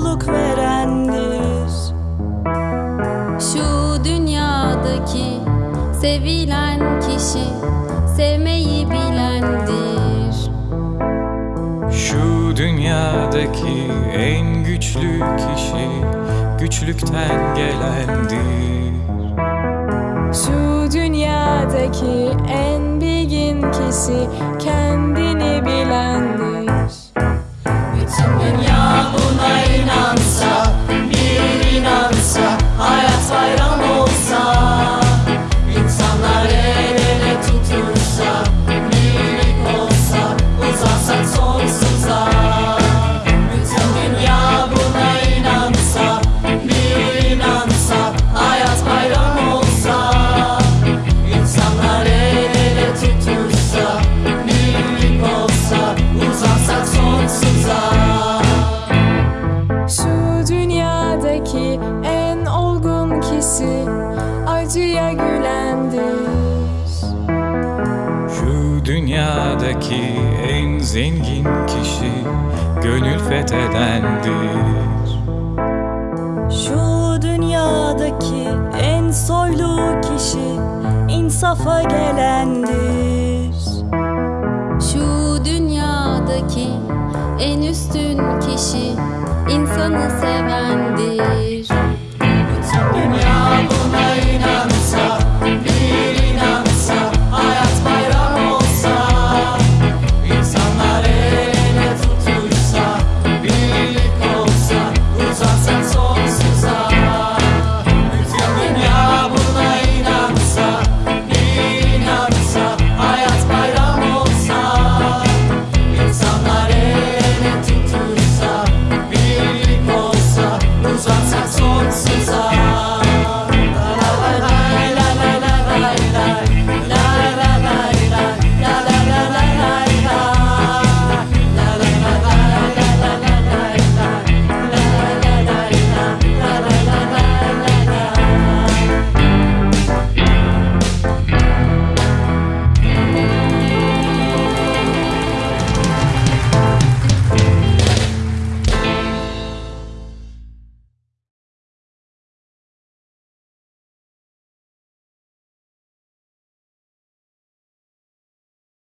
mutluluk verendir. Şu dünyadaki sevilen kişi sevmeyi bilendir. Şu dünyadaki en güçlü kişi güçlükten gelendir. Şu dünyadaki en bilgin kişi kendi dünyadaki en olgun kişi acıya gülendir. Şu dünyadaki en zengin kişi gönül fethedendir. Şu dünyadaki en soylu kişi insafa gelendir. Şu dünyadaki en üstün kişi insanı sevendir.